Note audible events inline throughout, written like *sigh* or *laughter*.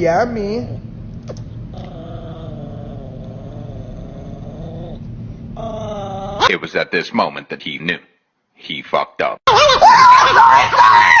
yummy. It was at this moment that he knew. He fucked up. *laughs*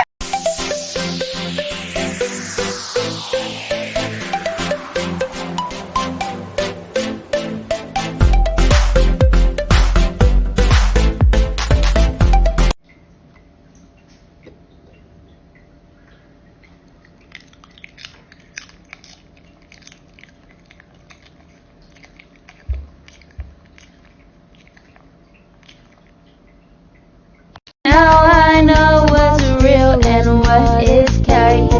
what is carried.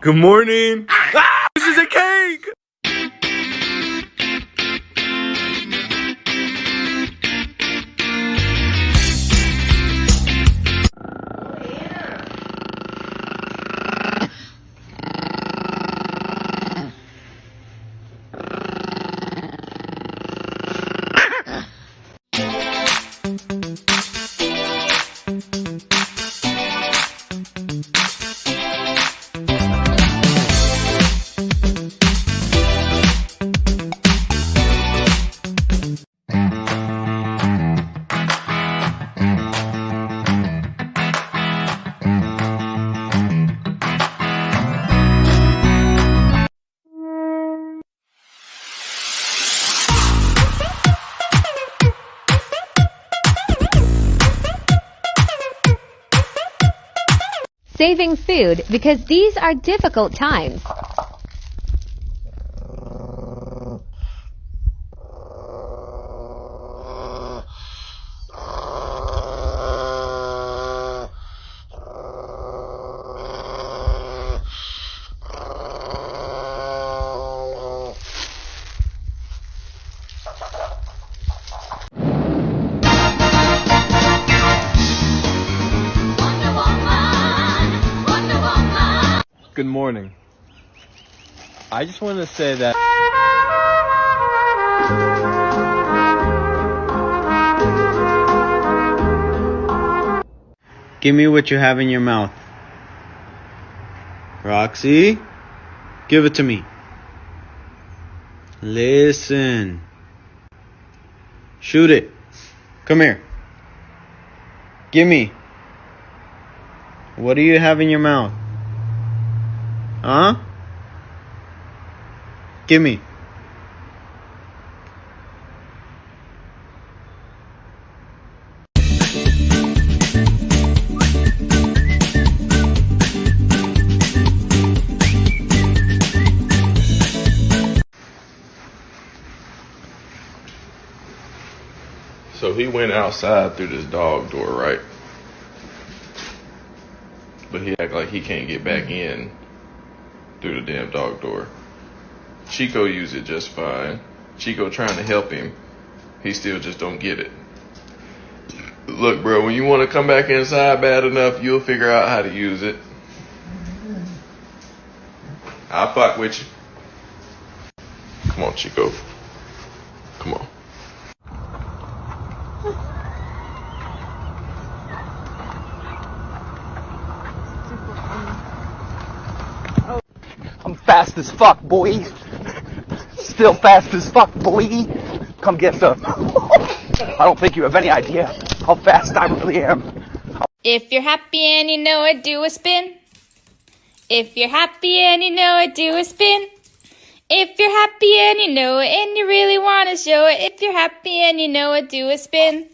Good morning. Ah, this is a cake. Saving food because these are difficult times. Good morning. I just wanted to say that. Give me what you have in your mouth. Roxy, give it to me. Listen. Shoot it. Come here. Give me. What do you have in your mouth? Huh? Give me. So he went outside through this dog door, right? But he act like he can't get back in through the damn dog door. Chico used it just fine. Chico trying to help him. He still just don't get it. Look, bro, when you want to come back inside bad enough, you'll figure out how to use it. I'll fuck with you. Come on, Chico. Come on. Fast as fuck, boy. Still fast as fuck, boy. Come get some. I don't think you have any idea how fast I really am. If you're happy and you know it, do a spin. If you're happy and you know it, do a spin. If you're happy and you know it and you really want to show it, if you're happy and you know it, do a spin.